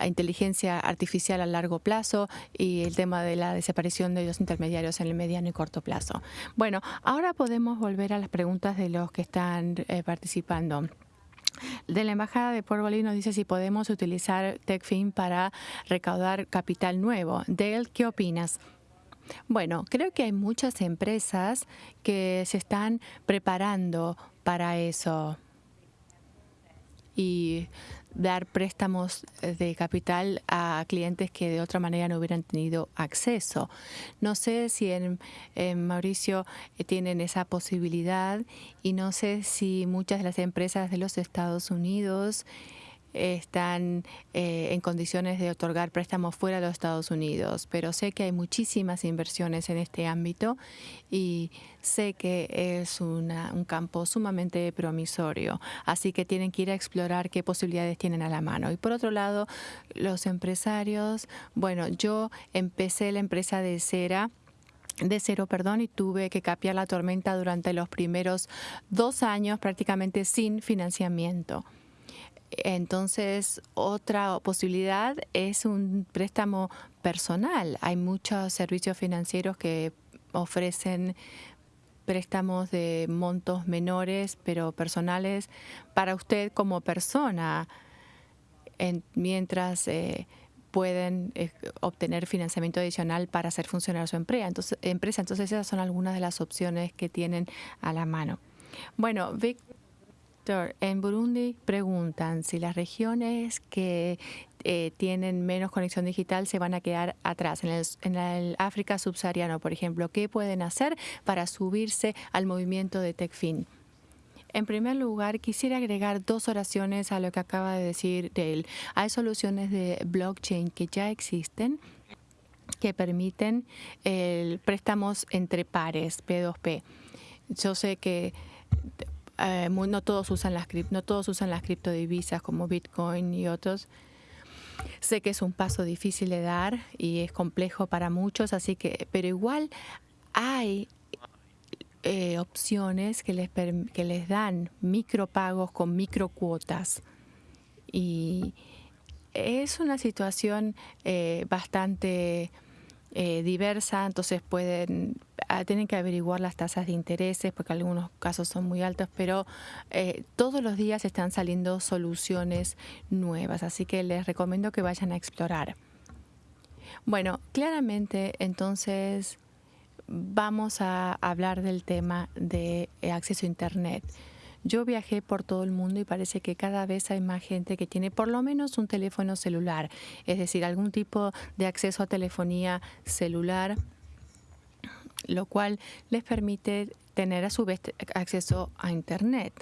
inteligencia artificial a largo plazo y el tema de la desaparición de los intermediarios en el mediano y corto plazo. Bueno, ahora podemos volver a las preguntas de los que están eh, participando. De la Embajada de Puerto nos dice si podemos utilizar TechFin para recaudar capital nuevo. Dale, ¿qué opinas? Bueno, creo que hay muchas empresas que se están preparando para eso y dar préstamos de capital a clientes que de otra manera no hubieran tenido acceso. No sé si en, Mauricio eh, tienen esa posibilidad y no sé si muchas de las empresas de los Estados Unidos están eh, en condiciones de otorgar préstamos fuera de los Estados Unidos, pero sé que hay muchísimas inversiones en este ámbito y sé que es un campo sumamente promisorio, así que tienen que ir a explorar qué posibilidades tienen a la mano. Y por otro lado, los empresarios, bueno, yo empecé la empresa de cera de cero, perdón, y tuve que capear la tormenta durante los primeros dos años prácticamente sin financiamiento. Entonces, otra posibilidad es un préstamo personal. Hay muchos servicios financieros que ofrecen préstamos de montos menores, pero personales para usted como persona, mientras eh, pueden eh, obtener financiamiento adicional para hacer funcionar su empresa. Entonces, empresa. Entonces, esas son algunas de las opciones que tienen a la mano. Bueno, Vic, en Burundi preguntan si las regiones que eh, tienen menos conexión digital se van a quedar atrás. En el, en el, África subsahariano, por ejemplo, ¿qué pueden hacer para subirse al movimiento de TechFin? En primer lugar, quisiera agregar dos oraciones a lo que acaba de decir Dale. Hay soluciones de blockchain que ya existen que permiten el préstamos entre pares, P2P. Yo sé que eh, no todos usan las no todos usan las criptodivisas como Bitcoin y otros. Sé que es un paso difícil de dar y es complejo para muchos, así que, pero igual hay eh, opciones que les, que les dan micropagos con microcuotas. Y es una situación eh, bastante eh, diversa, entonces pueden ah, tienen que averiguar las tasas de intereses porque algunos casos son muy altos, pero eh, todos los días están saliendo soluciones nuevas, así que les recomiendo que vayan a explorar. Bueno, claramente entonces vamos a hablar del tema de acceso a Internet. Yo viajé por todo el mundo y parece que cada vez hay más gente que tiene por lo menos un teléfono celular, es decir, algún tipo de acceso a telefonía celular, lo cual les permite tener a su vez acceso a Internet.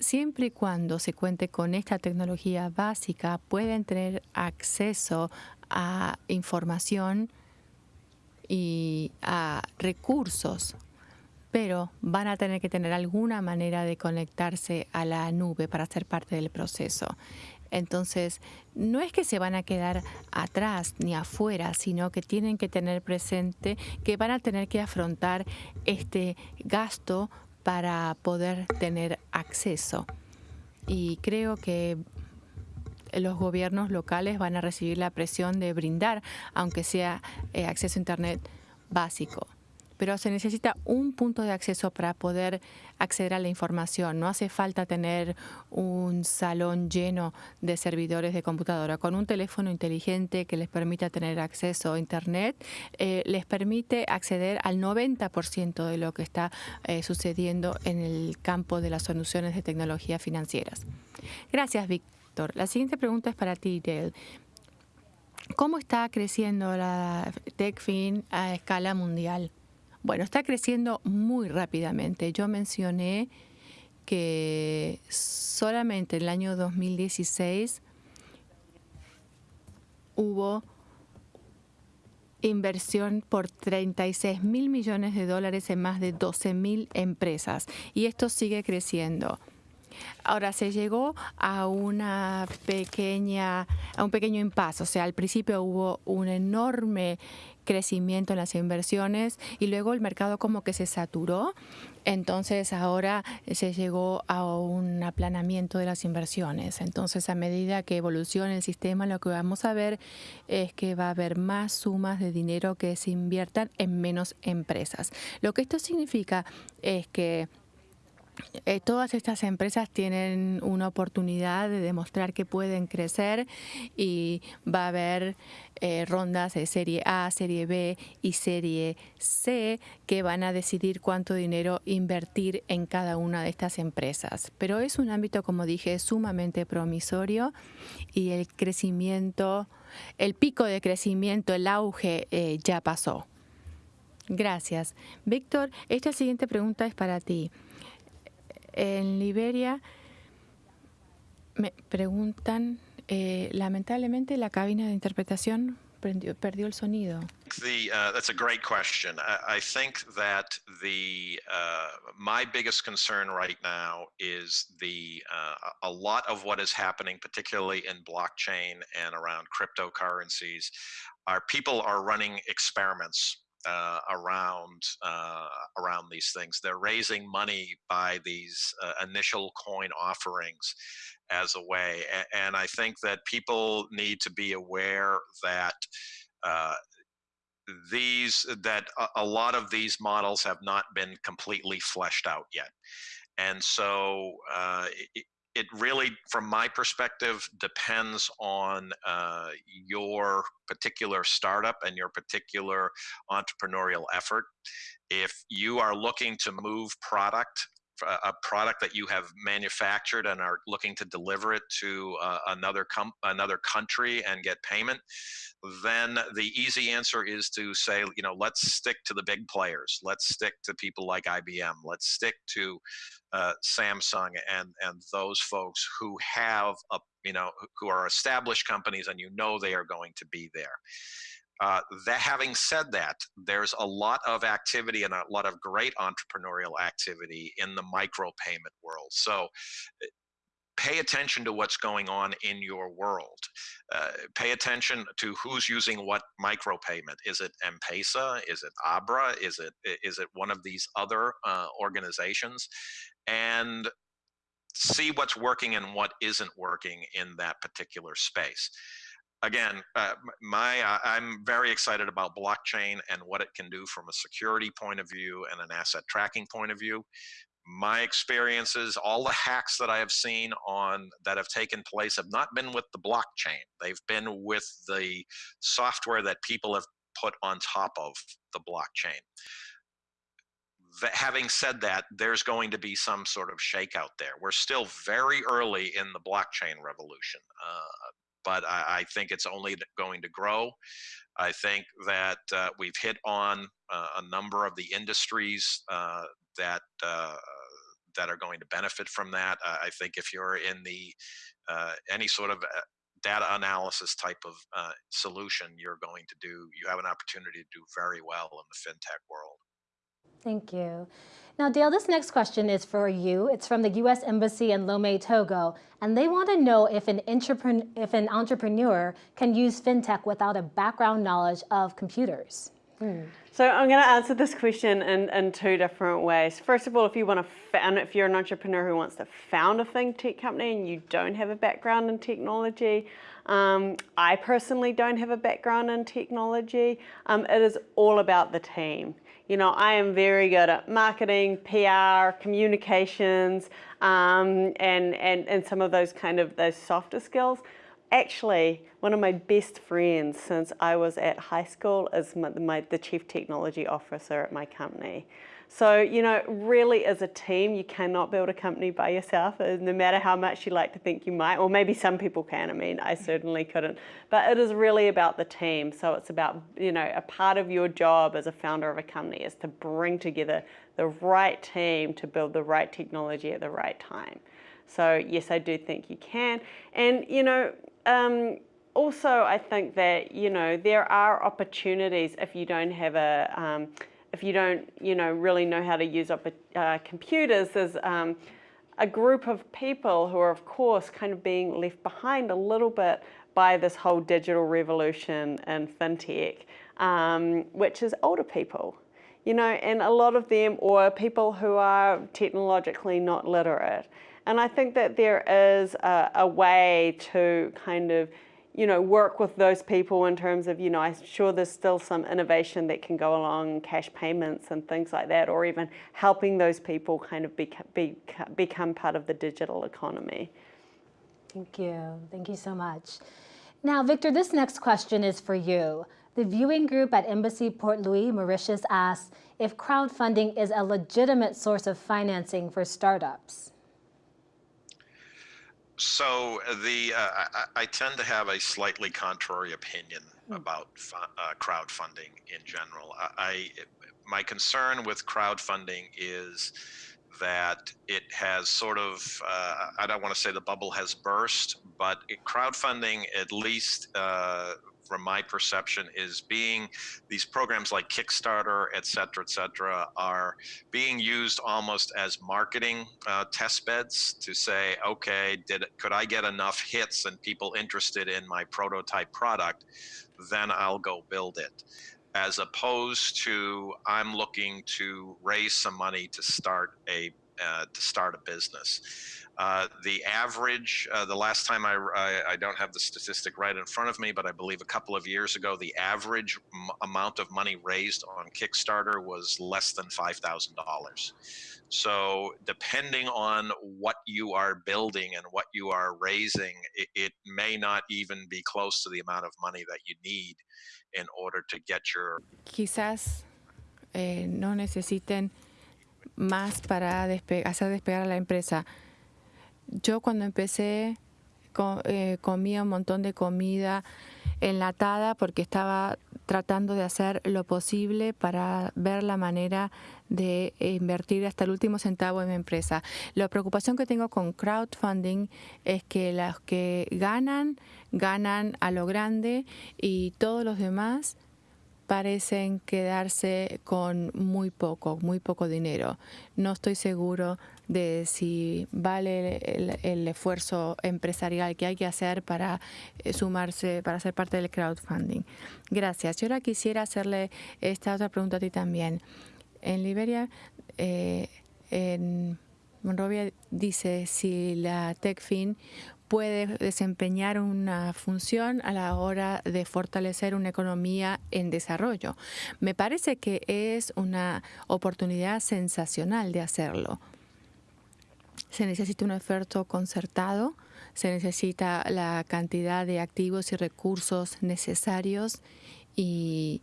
Siempre y cuando se cuente con esta tecnología básica, pueden tener acceso a información y a recursos pero van a tener que tener alguna manera de conectarse a la nube para ser parte del proceso. Entonces, no es que se van a quedar atrás ni afuera, sino que tienen que tener presente que van a tener que afrontar este gasto para poder tener acceso. Y creo que los gobiernos locales van a recibir la presión de brindar, aunque sea eh, acceso a Internet básico pero se necesita un punto de acceso para poder acceder a la información. No hace falta tener un salón lleno de servidores de computadora. Con un teléfono inteligente que les permita tener acceso a Internet, eh, les permite acceder al 90% de lo que está eh, sucediendo en el campo de las soluciones de tecnología financieras. Gracias, Víctor. La siguiente pregunta es para ti, Dale. ¿Cómo está creciendo la TechFin a escala mundial? Bueno, está creciendo muy rápidamente. Yo mencioné que solamente en el año 2016 hubo inversión por 36 mil millones de dólares en más de 12 mil empresas y esto sigue creciendo. Ahora se llegó a una pequeña, a un pequeño impasse, o sea, al principio hubo un enorme crecimiento en las inversiones y luego el mercado como que se saturó, entonces ahora se llegó a un aplanamiento de las inversiones. Entonces a medida que evolucione el sistema lo que vamos a ver es que va a haber más sumas de dinero que se inviertan en menos empresas. Lo que esto significa es que eh, todas estas empresas tienen una oportunidad de demostrar que pueden crecer y va a haber eh, rondas de serie A, serie B y serie C que van a decidir cuánto dinero invertir en cada una de estas empresas. Pero es un ámbito, como dije, sumamente promisorio y el crecimiento, el pico de crecimiento, el auge eh, ya pasó. Gracias. Víctor, esta siguiente pregunta es para ti en Liberia me preguntan, eh, lamentablemente la cabina de interpretación prendió, perdió el sonido. The, uh, that's a great question. I, I think that the uh, my biggest concern right now is the uh, a lot of what is happening, particularly in blockchain and around cryptocurrencies, are people are running experiments uh, around uh, around these things. They're raising money by these uh, initial coin offerings as a way, and, and, I think that people need to be aware that. Uh, these that a, a lot of these models have not been completely fleshed out yet and so uh, it, really, from my perspective, depends on uh, your particular startup and your particular entrepreneurial effort. If you are looking to move product a product that you have manufactured and are looking to deliver it to uh, another com- another country and get payment, then the easy answer is to say, you know, let's stick to the big players. Let's stick to people like IBM. Let's stick to uh, Samsung and and those folks who have a you know who are established companies and you know they are going to be there. Uh, that having said that, there's a lot of activity and a lot of great entrepreneurial activity in the micropayment world. So eh, pay attention to what's going on in your world. Uh, pay attention to who's using what micropayment. Is it M-Pesa? Is it Abra? Is it is it one of these other uh, organizations? And see what's working and what isn't working in that particular space again, uh, my uh, I'm very excited about blockchain and what it can do from a security point of view and an asset tracking point of view. My experiences, all the hacks that I have seen on that have taken place have not been with the blockchain. They've been with the software that people have put on top of the blockchain. That, having said that, there's going to be some sort of shakeout there. We're still very early in the blockchain revolution. Uh, but I, I, think it's only going to grow. I think that uh, we've hit on uh, a number of the industries uh, that uh, that are going to benefit from that. I think if you're in the uh, any sort of uh, data analysis type of solution, you're going to do. You have an opportunity to do very well in the fintech world. Thank you. Now, Dale, this next question is for you. It's from the U.S. Embassy in Lomé, Togo, and they want to know if an, if an entrepreneur can use fintech without a background knowledge of computers. Hmm. So I'm going to answer this question in, in two different ways. First of all, if you want to if you're an entrepreneur who wants to found a fintech company and you don't have a background in technology, um, I personally don't have a background in technology. Um, it is all about the team. You know, I am very good at marketing, PR, communications, um, and, and, and some of those kind of those softer skills. Actually, one of my best friends since I was at high school is my, my, the chief technology officer at my company. So, you know, really as a team, you cannot build a company by yourself, uh, no matter how much you like to think you might, or maybe some people can, I mean, I certainly couldn't. But it is really about the team. So it's about, you know, a part of your job as a founder of a company is to bring together the right team to build the right technology at the right time. So yes, I do think you can. And, you know, um, also, I think that you know there are opportunities if you don't have a um, if you don't you know really know how to use up uh, computers. There's um, a group of people who are, of course, kind of being left behind a little bit by this whole digital revolution and fintech, um, which is older people you know, and a lot of them, or people who are technologically not literate. And I think that there is a, a way to kind of, you know, work with those people in terms of, you know, I'm sure there's still some innovation that can go along, cash payments and things like that, or even helping those people kind of be, be, become part of the digital economy. Thank you. Thank you so much. Now, Victor, this next question is for you. The viewing group at Embassy Port Louis, Mauritius asks if crowdfunding is a legitimate source of financing for startups. So the uh, I, I, tend to have a slightly contrary opinion mm. about uh, crowdfunding in general. I, I my concern with crowdfunding is that it has sort of, uh, I don't want to say the bubble has burst, but it, crowdfunding, at least uh, from my perception is being these programs like Kickstarter, et cetera, et cetera, are being used almost as marketing uh, test beds to say, okay, did could I get enough hits and people interested in my prototype product, then I'll go build it as opposed to I'm looking to raise some money to start a uh, to start a business. Uh, the average, uh, the last time I, I, I, don't have the statistic right in front of me, but I believe a couple of years ago, the average amount of money raised on Kickstarter was less than $5,000. So depending on what you are building and what you are raising, it, it may not even be close to the amount of money that you need in order to get your... Quizás eh, no necesiten más para despe hacer despegar a la empresa. Yo cuando empecé eh, comía un montón de comida enlatada porque estaba tratando de hacer lo posible para ver la manera de invertir hasta el último centavo en mi empresa. La preocupación que tengo con crowdfunding es que los que ganan, ganan a lo grande y todos los demás parecen quedarse con muy poco, muy poco dinero. No estoy seguro de si vale el, esfuerzo empresarial que hay que hacer para eh, sumarse, para ser parte del crowdfunding. Gracias. Yo ahora quisiera hacerle esta otra pregunta a ti también. En Liberia, eh, en Monrovia dice si la TechFin puede desempeñar una función a la hora de fortalecer una economía en desarrollo. Me parece que es una oportunidad sensacional de hacerlo. Se necesita un esfuerzo concertado, se necesita la cantidad de activos y recursos necesarios y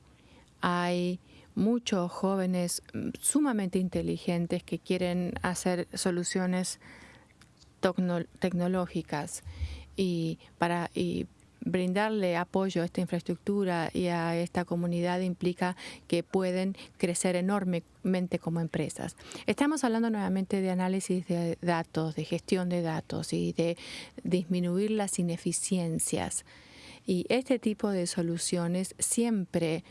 hay muchos jóvenes sumamente inteligentes que quieren hacer soluciones tecnológicas y para brindarle apoyo a esta infraestructura y a esta comunidad implica que pueden crecer enormemente como empresas. Estamos hablando nuevamente de análisis de datos, de gestión de datos y de disminuir las ineficiencias. Y este tipo de soluciones siempre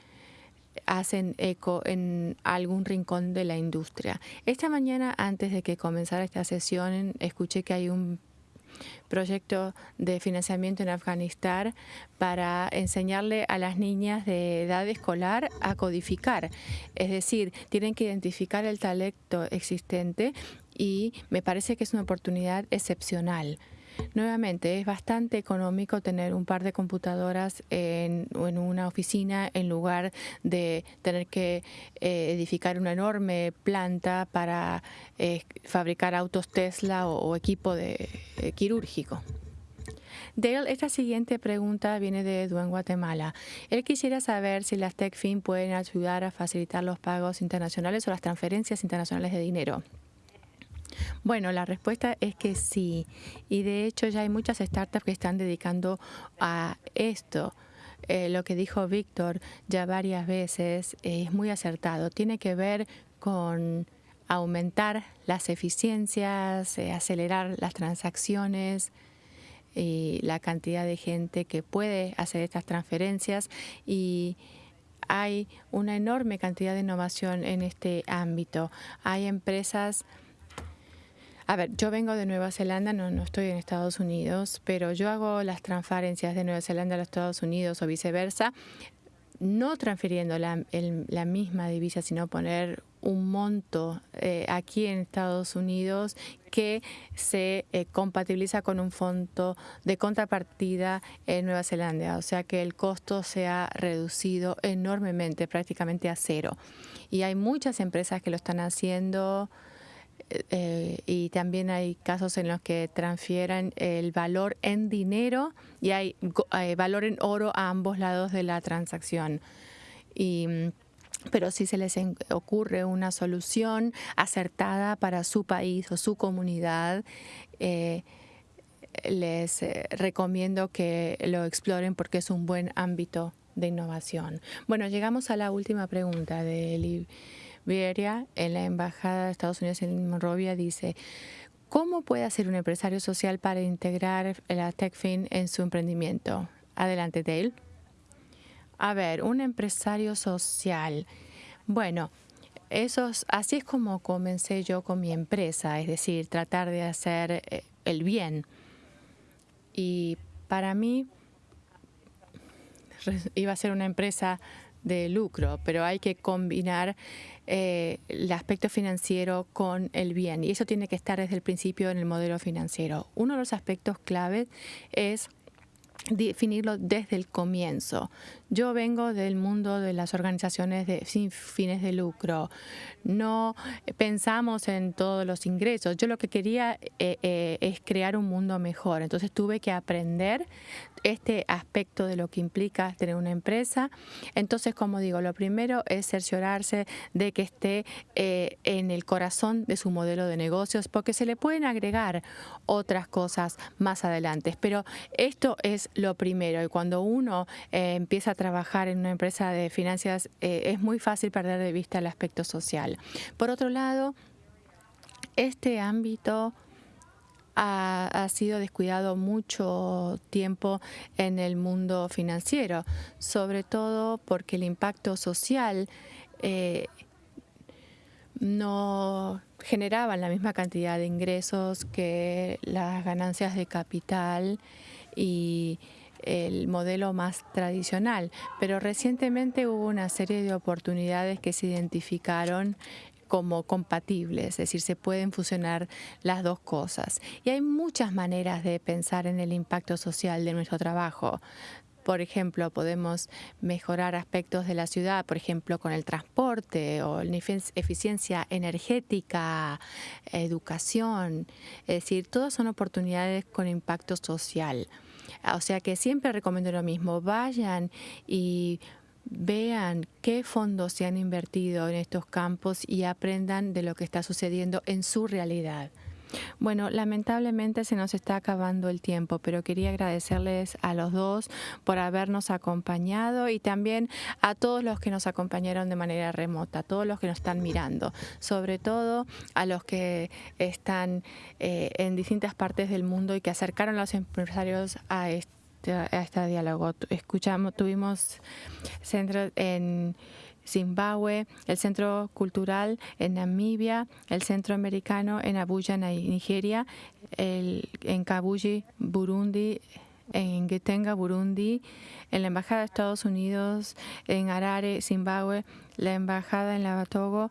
hacen eco en algún rincón de la industria. Esta mañana, antes de que comenzara esta sesión, escuché que hay un proyecto de financiamiento en Afganistán para enseñarle a las niñas de edad escolar a codificar. Es decir, tienen que identificar el talento existente y me parece que es una oportunidad excepcional. Nuevamente, es bastante económico tener un par de computadoras en, una oficina en lugar de tener que eh, edificar una enorme planta para eh, fabricar autos Tesla o, equipo de, eh, quirúrgico. Dale, esta siguiente pregunta viene de Edu en Guatemala. Él quisiera saber si las TechFin pueden ayudar a facilitar los pagos internacionales o las transferencias internacionales de dinero. Bueno, la respuesta es que sí. Y de hecho ya hay muchas startups que están dedicando a esto. Eh, lo que dijo Víctor ya varias veces es muy acertado. Tiene que ver con aumentar las eficiencias, eh, acelerar las transacciones, y la cantidad de gente que puede hacer estas transferencias y hay una enorme cantidad de innovación en este ámbito. Hay empresas a ver, yo vengo de Nueva Zelanda, no, no estoy en Estados Unidos, pero yo hago las transferencias de Nueva Zelanda a los Estados Unidos o viceversa, no transfiriendo la, la misma divisa, sino poner un monto eh, aquí en Estados Unidos que se eh, compatibiliza con un fondo de contrapartida en Nueva Zelanda, o sea que el costo se ha reducido enormemente, prácticamente a cero. Y hay muchas empresas que lo están haciendo. Eh, y también hay casos en los que transfieren el valor en dinero y hay valor en oro a ambos lados de la transacción. Y, pero si se les ocurre una solución acertada para su país o su comunidad, eh, les eh, recomiendo que lo exploren porque es un buen ámbito de innovación. Bueno, llegamos a la última pregunta de Vieria en la Embajada de Estados Unidos en Monrovia dice, ¿cómo puede hacer un empresario social para integrar la TechFin en su emprendimiento? Adelante, Dale. A ver, un empresario social. Bueno, así es como comencé yo con mi empresa, es decir, tratar de hacer eh, el bien. Y para mí iba a ser una empresa de lucro, pero hay que combinar eh, el aspecto financiero con el bien. Y eso tiene que estar desde el principio en el modelo financiero. Uno de los aspectos claves es definirlo desde el comienzo. Yo vengo del mundo de las organizaciones sin fines de lucro. No pensamos en todos los ingresos. Yo lo que quería eh, eh, es crear un mundo mejor. Entonces tuve que aprender este aspecto de lo que implica tener una empresa. Entonces, como digo, lo primero es cerciorarse de que esté eh, en el corazón de su modelo de negocios, porque se le pueden agregar otras cosas más adelante. Pero esto es lo primero. Y cuando uno empieza a trabajar en una empresa de finanzas eh, es muy fácil perder de vista el aspecto social. Por otro lado, este ámbito ha, sido descuidado mucho tiempo en el mundo financiero, sobre todo porque el impacto social eh, no generaba la misma cantidad de ingresos que las ganancias de capital y el modelo más tradicional, pero recientemente hubo una serie de oportunidades que se identificaron como compatibles, es decir, se pueden fusionar las dos cosas. Y hay muchas maneras de pensar en el impacto social de nuestro trabajo. Por ejemplo, podemos mejorar aspectos de la ciudad, por ejemplo, con el transporte o eficiencia energética, educación. Es decir, todas son oportunidades con impacto social. O sea que siempre recomiendo lo mismo, vayan y vean qué fondos se han invertido en estos campos y aprendan de lo que está sucediendo en su realidad. Bueno, lamentablemente se nos está acabando el tiempo, pero quería agradecerles a los dos por habernos acompañado y también a todos los que nos acompañaron de manera remota, a todos los que nos están mirando, sobre todo a los que están eh, en distintas partes del mundo y que acercaron a los empresarios a este, a este diálogo. Escuchamos, tuvimos centros en Zimbabue, el Centro Cultural en Namibia, el Centro Americano en Abuja, Nigeria, en Kabuji, Burundi, en Getenga, Burundi, en la Embajada de Estados Unidos en Harare, Zimbabue, la Embajada en Lavatogo,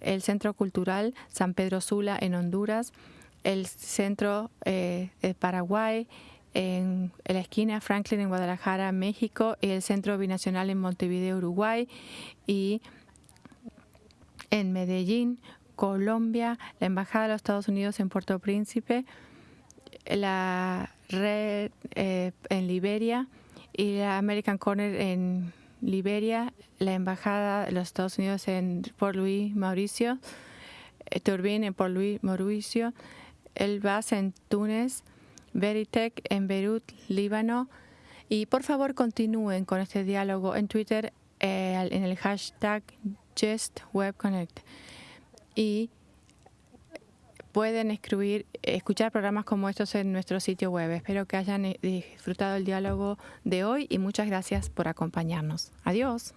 el Centro Cultural San Pedro Sula en Honduras, el Centro eh, de Paraguay, en, la esquina Franklin en Guadalajara, México, y el Centro Binacional en Montevideo, Uruguay, y en Medellín, Colombia, la Embajada de los Estados Unidos en Puerto Príncipe, la red eh, en Liberia y la American Corner en Liberia, la Embajada de los Estados Unidos en Port Louis, Mauricio, eh, Turbine en Port Louis, Mauricio, el BAS en Túnez, Veritech en Beirut, Líbano. Y por favor continúen con este diálogo en Twitter eh, en el hashtag JustWebConnect. Y pueden escribir, escuchar programas como estos en nuestro sitio web. Espero que hayan eh, disfrutado el diálogo de hoy y muchas gracias por acompañarnos. Adiós.